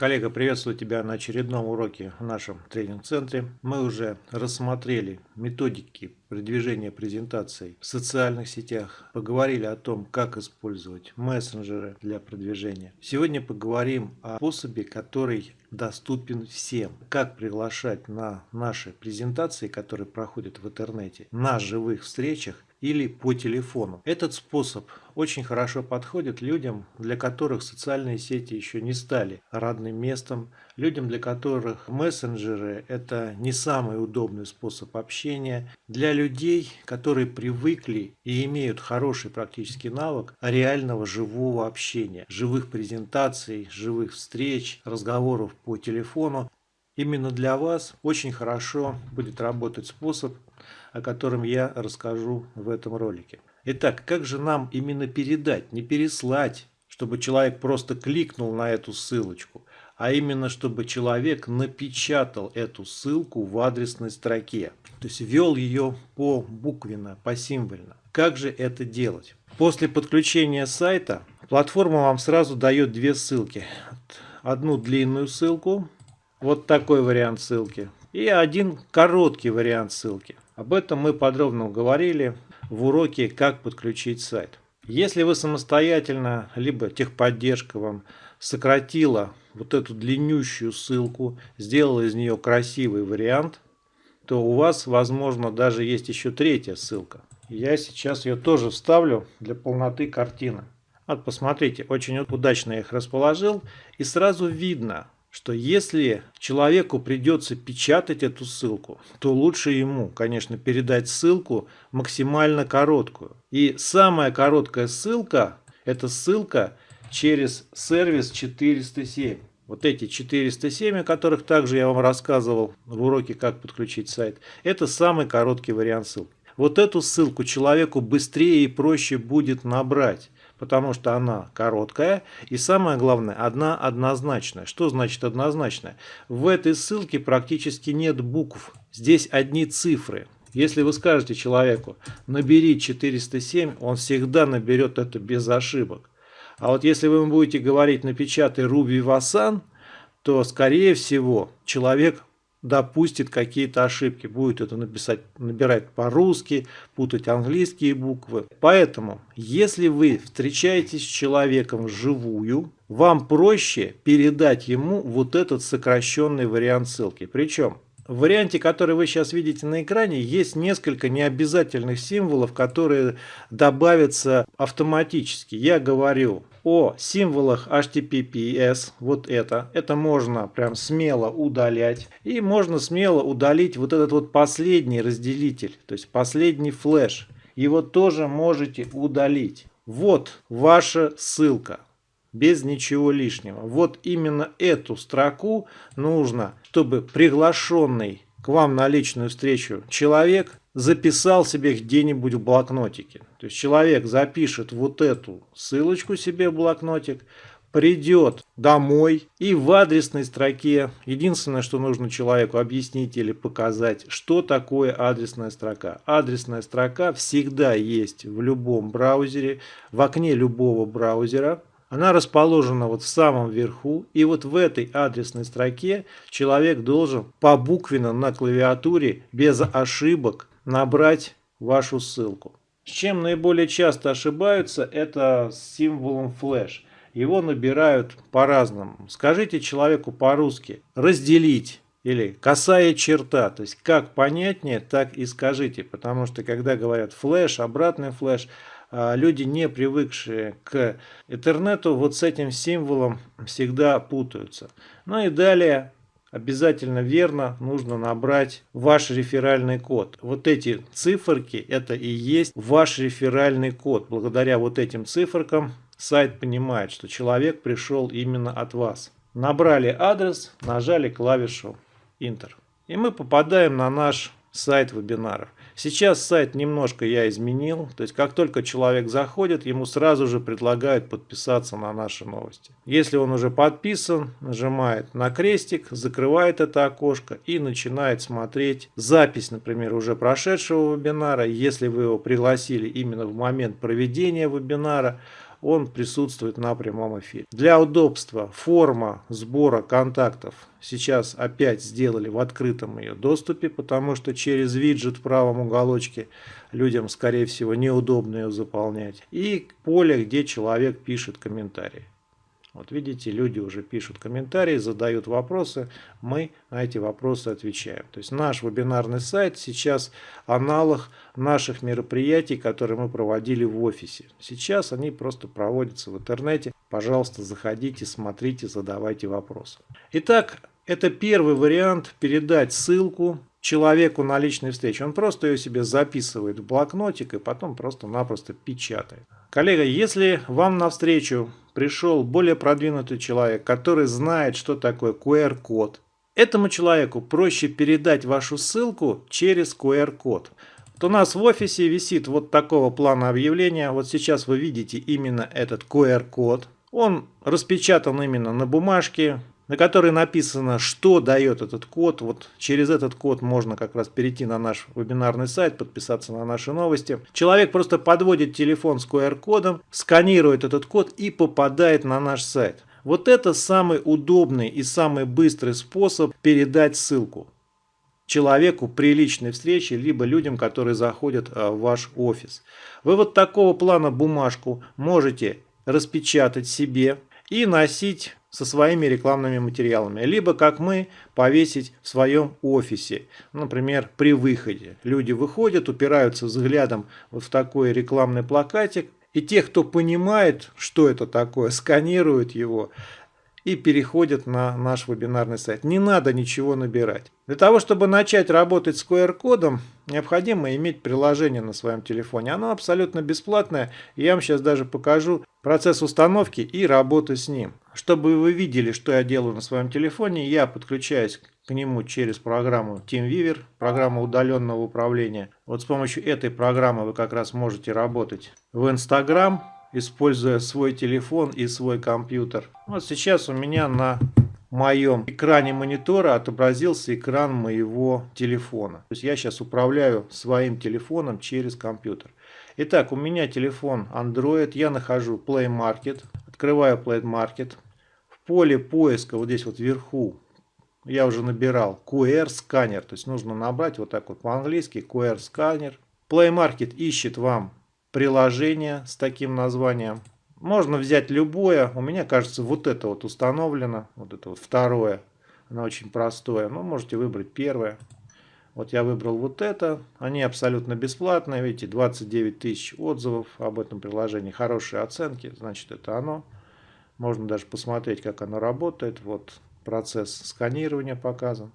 Коллега, приветствую тебя на очередном уроке в нашем тренинг-центре. Мы уже рассмотрели методики продвижения презентаций в социальных сетях, поговорили о том, как использовать мессенджеры для продвижения. Сегодня поговорим о способе, который доступен всем. Как приглашать на наши презентации, которые проходят в интернете, на живых встречах или по телефону. Этот способ очень хорошо подходит людям, для которых социальные сети еще не стали родным местом, людям, для которых мессенджеры – это не самый удобный способ общения, для людей, которые привыкли и имеют хороший практический навык реального живого общения, живых презентаций, живых встреч, разговоров по телефону. Именно для вас очень хорошо будет работать способ, о котором я расскажу в этом ролике. Итак, как же нам именно передать, не переслать, чтобы человек просто кликнул на эту ссылочку, а именно чтобы человек напечатал эту ссылку в адресной строке, то есть ввел ее по буквенно, по символьно. Как же это делать? После подключения сайта платформа вам сразу дает две ссылки. Одну длинную ссылку, вот такой вариант ссылки, и один короткий вариант ссылки. Об этом мы подробно говорили в уроке «Как подключить сайт». Если вы самостоятельно, либо техподдержка вам сократила вот эту длиннющую ссылку, сделала из нее красивый вариант, то у вас, возможно, даже есть еще третья ссылка. Я сейчас ее тоже вставлю для полноты картины. Вот посмотрите, очень удачно я их расположил. И сразу видно, что если человеку придется печатать эту ссылку, то лучше ему, конечно, передать ссылку максимально короткую. И самая короткая ссылка – это ссылка через сервис 407. Вот эти 407, о которых также я вам рассказывал в уроке «Как подключить сайт», это самый короткий вариант ссылки. Вот эту ссылку человеку быстрее и проще будет набрать потому что она короткая и самое главное, одна однозначная. Что значит однозначная? В этой ссылке практически нет букв, здесь одни цифры. Если вы скажете человеку, набери 407, он всегда наберет это без ошибок. А вот если вы будете говорить, напечатай Руби Васан, то, скорее всего, человек допустит какие-то ошибки, будет это написать, набирать по-русски, путать английские буквы. Поэтому, если вы встречаетесь с человеком вживую, вам проще передать ему вот этот сокращенный вариант ссылки. Причем, в варианте, который вы сейчас видите на экране, есть несколько необязательных символов, которые добавятся автоматически. Я говорю о символах HTTPS, вот это, это можно прям смело удалять. И можно смело удалить вот этот вот последний разделитель, то есть последний флеш. Его тоже можете удалить. Вот ваша ссылка, без ничего лишнего. Вот именно эту строку нужно, чтобы приглашенный к вам на личную встречу человек записал себе где-нибудь в блокнотике. То есть человек запишет вот эту ссылочку себе в блокнотик, придет домой и в адресной строке, единственное, что нужно человеку объяснить или показать, что такое адресная строка. Адресная строка всегда есть в любом браузере, в окне любого браузера. Она расположена вот в самом верху, и вот в этой адресной строке человек должен по буквенно на клавиатуре без ошибок набрать вашу ссылку. С чем наиболее часто ошибаются, это с символом флеш. Его набирают по-разному. Скажите человеку по-русски «разделить» или «косая черта». То есть как понятнее, так и скажите. Потому что когда говорят флеш, обратный флеш, а, люди, не привыкшие к интернету, вот с этим символом всегда путаются. Ну и далее обязательно верно нужно набрать ваш реферальный код. Вот эти циферки, это и есть ваш реферальный код. Благодаря вот этим циферкам сайт понимает, что человек пришел именно от вас. Набрали адрес, нажали клавишу Enter. И мы попадаем на наш сайт вебинаров. Сейчас сайт немножко я изменил, то есть как только человек заходит, ему сразу же предлагают подписаться на наши новости. Если он уже подписан, нажимает на крестик, закрывает это окошко и начинает смотреть запись, например, уже прошедшего вебинара. Если вы его пригласили именно в момент проведения вебинара, он присутствует на прямом эфире. Для удобства форма сбора контактов сейчас опять сделали в открытом ее доступе, потому что через виджет в правом уголочке людям, скорее всего, неудобно ее заполнять. И поле, где человек пишет комментарии. Вот видите, люди уже пишут комментарии, задают вопросы, мы на эти вопросы отвечаем. То есть наш вебинарный сайт сейчас аналог наших мероприятий, которые мы проводили в офисе. Сейчас они просто проводятся в интернете. Пожалуйста, заходите, смотрите, задавайте вопросы. Итак, это первый вариант передать ссылку человеку на личной встрече. Он просто ее себе записывает в блокнотик и потом просто-напросто печатает. Коллега, если вам навстречу пришел более продвинутый человек, который знает, что такое QR-код, этому человеку проще передать вашу ссылку через QR-код. Вот у нас в офисе висит вот такого плана объявления. Вот сейчас вы видите именно этот QR-код. Он распечатан именно на бумажке, на которой написано, что дает этот код. Вот через этот код можно как раз перейти на наш вебинарный сайт, подписаться на наши новости. Человек просто подводит телефон с QR-кодом, сканирует этот код и попадает на наш сайт. Вот это самый удобный и самый быстрый способ передать ссылку человеку при личной встрече, либо людям, которые заходят а, в ваш офис. Вы вот такого плана бумажку можете распечатать себе и носить со своими рекламными материалами. Либо, как мы, повесить в своем офисе. Например, при выходе. Люди выходят, упираются взглядом вот в такой рекламный плакатик. И те, кто понимает, что это такое, сканируют его и переходят на наш вебинарный сайт. Не надо ничего набирать. Для того, чтобы начать работать с QR-кодом, необходимо иметь приложение на своем телефоне. Оно абсолютно бесплатное. Я вам сейчас даже покажу процесс установки и работы с ним. Чтобы вы видели, что я делаю на своем телефоне, я подключаюсь к нему через программу TeamViewer, программа удаленного управления. Вот с помощью этой программы вы как раз можете работать в Instagram, используя свой телефон и свой компьютер. Вот сейчас у меня на моем экране монитора отобразился экран моего телефона. То есть я сейчас управляю своим телефоном через компьютер. Итак, у меня телефон Android, я нахожу Play Market, открываю Play Market. Поле поиска вот здесь вот вверху я уже набирал QR сканер, то есть нужно набрать вот так вот по-английски QR сканер. Play Market ищет вам приложение с таким названием. Можно взять любое. У меня, кажется, вот это вот установлено. Вот это вот второе. Оно очень простое. Но можете выбрать первое. Вот я выбрал вот это. Они абсолютно бесплатные. Видите, 29 тысяч отзывов об этом приложении. Хорошие оценки. Значит, это оно. Можно даже посмотреть, как оно работает. Вот процесс сканирования показан.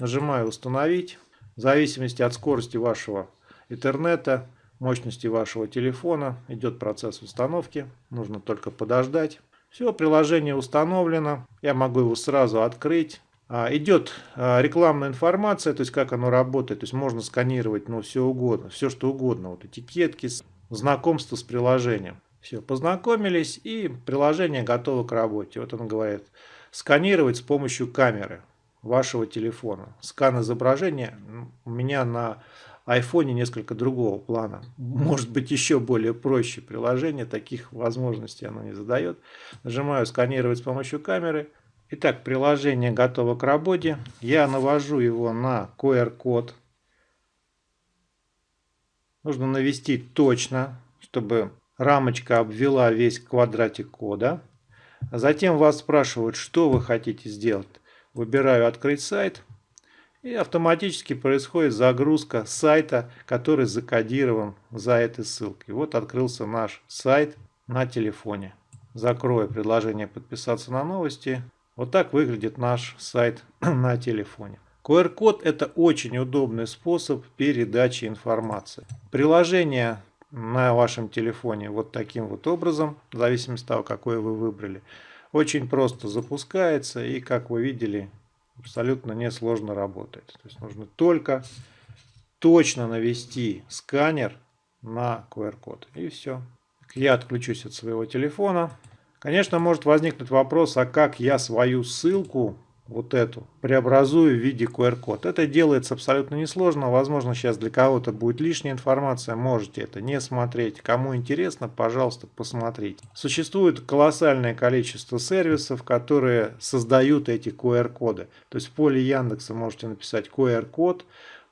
Нажимаю «Установить». В зависимости от скорости вашего интернета мощности вашего телефона. Идет процесс установки. Нужно только подождать. Все, приложение установлено. Я могу его сразу открыть. А, идет а, рекламная информация, то есть как оно работает. То есть можно сканировать ну, все угодно, все что угодно. Вот этикетки, знакомство с приложением. Все, познакомились и приложение готово к работе. Вот он говорит, сканировать с помощью камеры вашего телефона. Скан изображения у меня на айфоне несколько другого плана. Может быть еще более проще приложение, таких возможностей оно не задает. Нажимаю сканировать с помощью камеры. Итак, приложение готово к работе. Я навожу его на QR-код. Нужно навести точно, чтобы рамочка обвела весь квадратик кода. Затем вас спрашивают, что вы хотите сделать. Выбираю «Открыть сайт». И автоматически происходит загрузка сайта, который закодирован за этой ссылкой. Вот открылся наш сайт на телефоне. Закрою предложение подписаться на новости. Вот так выглядит наш сайт на телефоне. QR-код это очень удобный способ передачи информации. Приложение на вашем телефоне вот таким вот образом, в зависимости от того, какое вы выбрали. Очень просто запускается и, как вы видели, абсолютно несложно работает. То есть нужно только точно навести сканер на QR-код. И все. Я отключусь от своего телефона. Конечно, может возникнуть вопрос, а как я свою ссылку вот эту преобразую в виде QR-код. Это делается абсолютно несложно. Возможно, сейчас для кого-то будет лишняя информация. Можете это не смотреть. Кому интересно, пожалуйста, посмотрите. Существует колоссальное количество сервисов, которые создают эти QR-коды. То есть в поле Яндекса можете написать QR-код.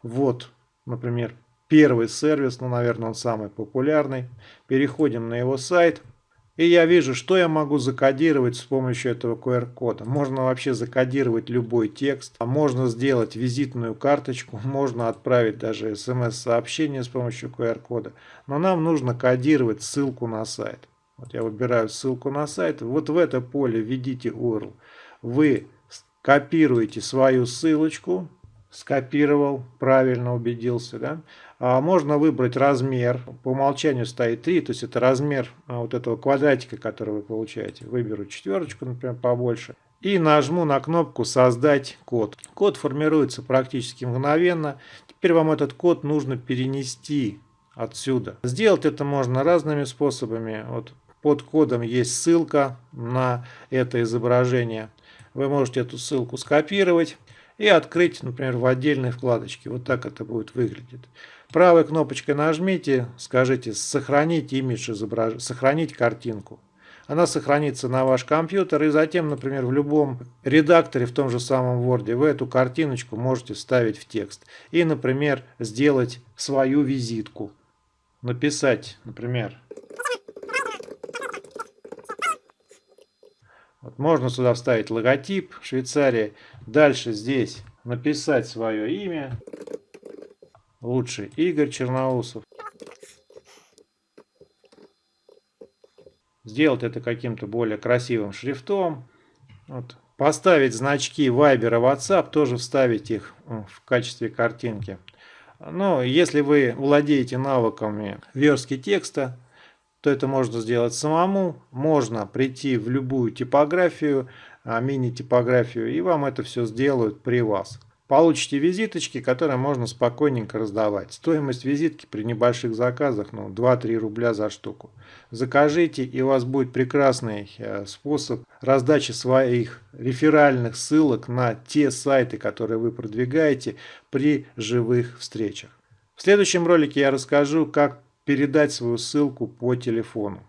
Вот, например, первый сервис, ну, наверное, он самый популярный. Переходим на его сайт. И я вижу, что я могу закодировать с помощью этого QR-кода. Можно вообще закодировать любой текст, а можно сделать визитную карточку, можно отправить даже смс-сообщение с помощью QR-кода. Но нам нужно кодировать ссылку на сайт. Вот я выбираю ссылку на сайт, вот в это поле введите URL. Вы копируете свою ссылочку, скопировал, правильно убедился, да, а можно выбрать размер. По умолчанию стоит 3, то есть это размер а, вот этого квадратика, который вы получаете. Выберу четверочку, например, побольше. И нажму на кнопку «Создать код». Код формируется практически мгновенно. Теперь вам этот код нужно перенести отсюда. Сделать это можно разными способами. Вот под кодом есть ссылка на это изображение. Вы можете эту ссылку скопировать и открыть, например, в отдельной вкладочке. Вот так это будет выглядеть. Правой кнопочкой нажмите, скажите «Сохранить имидж изображения», «Сохранить картинку». Она сохранится на ваш компьютер и затем, например, в любом редакторе, в том же самом Word, вы эту картиночку можете вставить в текст. И, например, сделать свою визитку. Написать, например, Вот можно сюда вставить логотип Швейцарии. Дальше здесь написать свое имя. Лучше Игорь Черноусов. Сделать это каким-то более красивым шрифтом. Вот. Поставить значки Viber и WhatsApp, тоже вставить их в качестве картинки. Но если вы владеете навыками верстки текста, то это можно сделать самому. Можно прийти в любую типографию, а, мини-типографию, и вам это все сделают при вас. Получите визиточки, которые можно спокойненько раздавать. Стоимость визитки при небольших заказах ну, 2-3 рубля за штуку. Закажите, и у вас будет прекрасный э, способ раздачи своих реферальных ссылок на те сайты, которые вы продвигаете при живых встречах. В следующем ролике я расскажу, как передать свою ссылку по телефону.